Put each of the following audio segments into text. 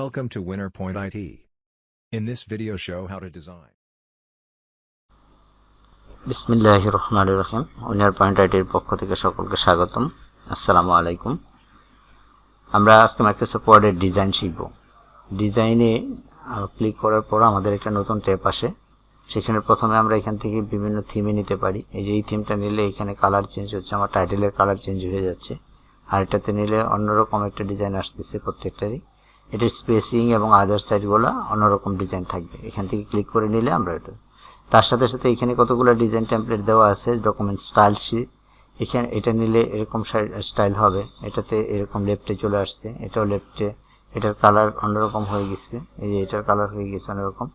Welcome to WinnerPoint IT. In this video show, how to design. বিসমিল্লাহ রহমান রহিম point আইটির পক্ষ থেকে সকলকে স্বাগতম। আসসালামু আলাইকুম। আমরা আজকে মাইক্রোসফট ওয়ার্ডের ডিজাইন শিখব। ডিজাইনে ক্লিক করার পর আমাদের একটা নতুন ট্যাব আসে। সেখানে প্রথমে আমরা এখান থেকে বিভিন্ন থিমে নিতে পারি। এই যে এই থিমটা নিলে এখানে কালার চেঞ্জ হচ্ছে, আমার টাইটেলের কালার চেঞ্জ হয়ে যাচ্ছে। আর এটাতে নিলে অন্যরকম একটা ডিজাইন আসতেছে প্রত্যেকটারই। এটির স্পেসিং এবং আদার সাইডগুলো অন্যরকম ডিজাইন থাকবে। এখান থেকে ক্লিক করে নিলে আমরা এটা। তার সাথে সাথে এখানে কতগুলো ডিজাইন টেমপ্লেট দেওয়া আছে ডকুমেন্ট স্টাইল শীট এখানে এটা নিলে এরকম স্টাইল হবে। এটাতে এরকম লেফটে চলে আসছে, এটাও লেফটে এটার কালার অন্যরকম হয়ে গেছে। এই যে এটার কালার হয়ে গেছে অন্যরকম।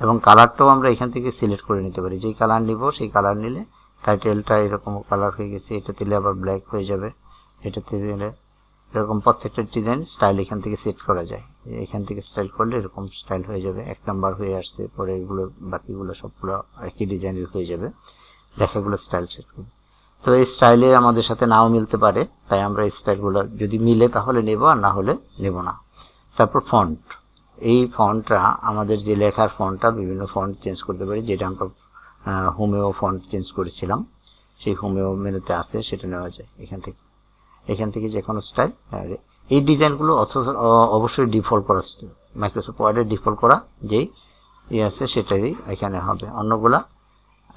এবং কালারটাও আমরা এখান থেকে সিলেক্ট করে নিতে পারি। যেই কালার নিব, সেই কালার নিলে টাইটেলটা এরকম কালার হয়ে গেছে। এটা দিলে আবার ব্ল্যাক হয়ে যাবে। এটাতে দিলে এরকম প্রত্যেকটা ডিজাইন স্টাইল এখান থেকে সেট করা যায়। এখান থেকে স্টাইল করলে এরকম স্টাইল হয়ে যাবে, এক নাম্বার হয়ে আসছে, পরে এগুলো, বাকিগুলো সবগুলো একই ডিজাইনের হয়ে যাবে। দেখাগুলো স্টাইল সেট করবে। তো এই স্টাইলে আমাদের সাথে নাও মিলতে পারে, তাই আমরা এই স্টাইলগুলো যদি মিলে তাহলে নেব, আর না হলে নেব না। তারপর ফন্ট এই ফন্টটা আমাদের যে লেখার ফন্টটা বিভিন্ন ফন্ট চেঞ্জ করতে পারি, যেটা আমরা হোমেও ফন্ট চেঞ্জ করেছিলাম। সেই হোমেও মেনুতে আছে, সেটা নেওয়া যায়, এখান থেকে। এখান থেকে যে কোনো স্টাইল এই ডিজাইনগুলো অবশ্যই ডিফল্ট করা মাইক্রোসফট ওয়ার্ডে ডিফল্ট করা যেই ইয়ে আছে, সেটাই এখানে হবে। অন্যগুলা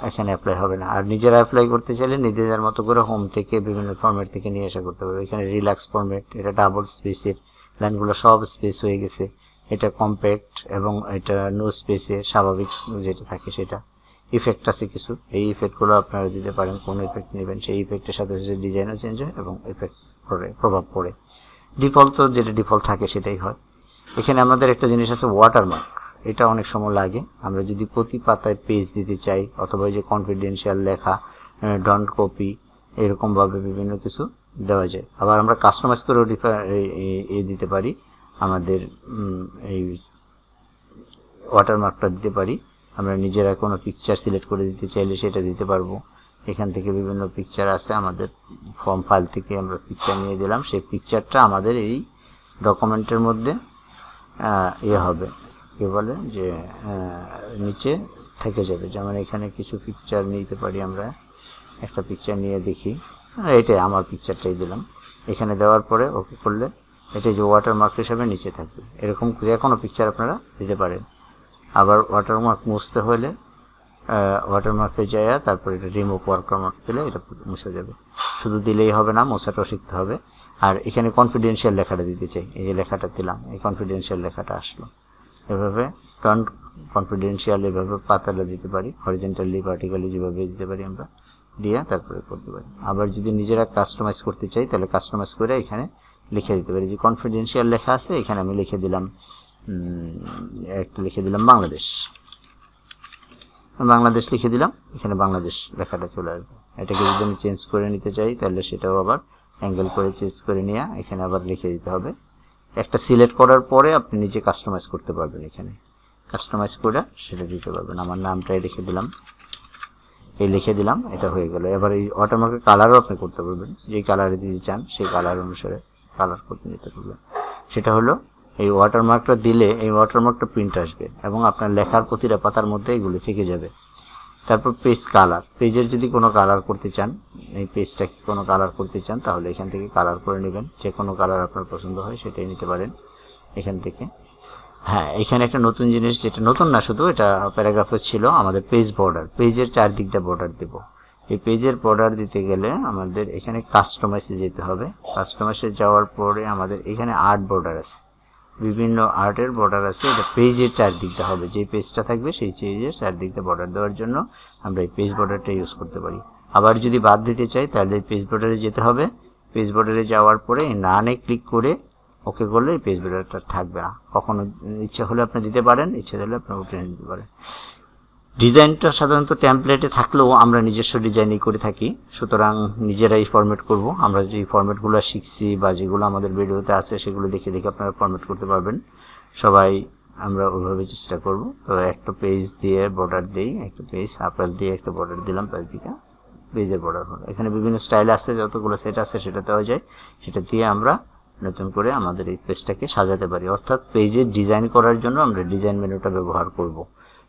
এখানে অ্যাপ্লাই হবে না। আর নিজেরা অ্যাপ্লাই করতে চাইলে নিজেদের মতো করে হোম থেকে বিভিন্ন ফর্মেট থেকে নিয়ে আসা করতে পারবে। এখানে রিল্যাক্স ফর্মেট এটা ডাবল স্পেসের লাইনগুলো সব স্পেস হয়ে গেছে। এটা কম্প্যাক্ট এবং এটা নো স্পেসে স্বাভাবিক যেটা থাকে সেটা। ইফেক্ট আছে কিছু। এই ইফেক্টগুলো আপনারা দিতে পারেন, কোন ইফেক্ট নেবেন, সেই ইফেক্টের সাথে সাথে ডিজাইনও চেঞ্জ হয় এবং ইফেক্ট পড়ে, প্রভাব পড়ে। ডিফল্ট তো যেটা ডিফল্ট থাকে সেটাই হয়। এখানে আমাদের একটা জিনিস আছে ওয়াটারমার্ক এটা অনেক সময় লাগে। আমরা যদি প্রতি পাতায় পেজ দিতে চাই, অথবা যে কনফিডেন্সিয়াল লেখা ডন্ট কপি এরকমভাবে বিভিন্ন কিছু দেওয়া যায়। আবার আমরা কাস্টমাইজ করেও এ দিতে পারি। আমাদের এই ওয়াটারমার্কটা দিতে পারি। আমরা নিজেরা কোনো পিকচার সিলেক্ট করে দিতে চাইলে সেটা দিতে পারব। এখান থেকে বিভিন্ন পিকচার আছে, আমাদের ফর্ম ফাইল থেকে আমরা পিকচার নিয়ে দিলাম। সেই পিকচারটা আমাদের এই ডকুমেন্টের মধ্যে ইয়ে হবে। কী বলে যে নিচে থেকে যাবে। যেমন এখানে কিছু পিকচার নিতে পারি আমরা। একটা পিকচার নিয়ে দেখি। এটাই আমার পিকচারটাই দিলাম। এখানে দেওয়ার পরে ওকে করলে এটাই যে ওয়াটারমার্ক হিসাবে নিচে থাকবে। এরকম যে কোনো পিকচার আপনারা দিতে পারেন। আবার ওয়াটারমার্ক মুছতে হলে ওয়াটারমার্কে যায় তারপর এটা রিমুভ ওয়াটারমার্ক দিলে এটা মুছে যাবে। শুধু দিলেই হবে না, মোছাটাও শিখতে হবে। আর এখানে কনফিডেন্সিয়াল লেখাটা দিতে চাই। এই যে লেখাটা দিলাম, এই কনফিডেন্সিয়াল লেখাটা আসলো। এভাবে টন কনফিডেন্সিয়াল এভাবে পাতাটা দিতে পারি হরিজেন্টালি ভার্টিক্যালি যেভাবে দিতে পারি আমরা, দিয়ে তারপরে করতে পারি। আবার যদি নিজেরা কাস্টমাইজ করতে চাই, তাহলে কাস্টমাইজ করে এখানে লিখে দিতে পারি। যে কনফিডেন্সিয়াল লেখা আছে, এখানে আমি লিখে দিলাম। একটা লিখে দিলাম বাংলাদেশ। বাংলাদেশ লিখে দিলাম, এখানে বাংলাদেশ লেখাটা চলে আসবে। এটাকে যদি আমি চেঞ্জ করে নিতে চাই, তাহলে সেটাও আবার অ্যাঙ্গেল করে চেঞ্জ করে নিয়ে এখানে আবার লিখে দিতে হবে। একটা সিলেক্ট করার পরে আপনি নিজে কাস্টমাইজ করতে পারবেন এখানে। কাস্টমাইজ করে সেটা দিতে পারবেন। আমার নামটাই লিখে দিলাম। এই লিখে দিলাম, এটা হয়ে গেল। এবার এই অটোমার্কের কালারও আপনি করতে পারবেন। যেই কালারে দিতে চান, সেই কালার অনুসারে কালার করতে নিতে পারবেন। সেটা হলো এই ওয়াটারমার্কটা দিলে এই ওয়াটারমার্কটা প্রিন্ট আসবে এবং আপনার লেখার প্রতিটা পাতার মধ্যে এগুলো থেকে যাবে। তারপর পেজ কালার পেজের যদি কোনো কালার করতে চান, এই পেজটাকে কোনো কালার করতে চান, তাহলে এখান থেকে কালার করে নেবেন। যে কোনো কালার আপনার পছন্দ হয়, সেটাই নিতে পারেন এখান থেকে। হ্যাঁ এখানে একটা নতুন জিনিস যেটা নতুন না শুধু, এটা প্যারাগ্রাফে ছিল আমাদের পেজ বর্ডার পেজের চারদিক দিয়ে বর্ডার দেবো। এই পেজের বর্ডার দিতে গেলে আমাদের এখানে কাস্টমাইজে যেতে হবে। কাস্টমাইজে যাওয়ার পরে আমাদের এখানে আর্ট বর্ডার আছে। বিভিন্ন আর্টের বর্ডার আছে, এটা পেজের চারদিকটা হবে। যে পেজটা থাকবে, সেই পেজের চারদিকটা বর্ডার দেওয়ার জন্য আমরা এই পেজ বর্ডারটা ইউজ করতে পারি। আবার যদি বাদ দিতে চাই, তাহলে পেজ বর্ডারে যেতে হবে। পেজ বর্ডারে যাওয়ার পরে নানে ক্লিক করে ওকে করলে এই পেজ বর্ডারটা থাকবে না। কখনো ইচ্ছা হলে আপনি দিতে পারেন, ইচ্ছে হলে আপনি উঠে নিতে পারেন। ডিজাইনটা সাধারণত ট্যাম্পলেটে থাকলেও আমরা নিজস্ব ডিজাইনই করে থাকি। সুতরাং নিজেরাই ফরম্যাট করব। আমরা যে ফরম্যাটগুলো শিখছি বা যেগুলো আমাদের ভিডিওতে আছে, সেগুলো দেখে দেখে আপনারা ফরম্যাট করতে পারবেন। সবাই আমরা ওইভাবে চেষ্টা করব। তো একটা পেজ দিয়ে বর্ডার দিই, একটা পেজ আপেল দিয়ে একটা বর্ডার দিলাম দিকে পেজের বর্ডার হলো। এখানে বিভিন্ন স্টাইল আছে, যতগুলো সেট আছে সেটা দেওয়া যায়। সেটা দিয়ে আমরা নতুন করে আমাদের এই পেজটাকে সাজাতে পারি। অর্থাৎ পেজের ডিজাইন করার জন্য আমরা ডিজাইন মেনুটা ব্যবহার করব।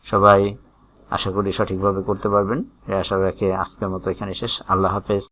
সবাই আশা করি সঠিকভাবে করতে পারবেন। আশা রাখে আজকের মতো এখানে শেষ। আল্লাহ হাফেজ।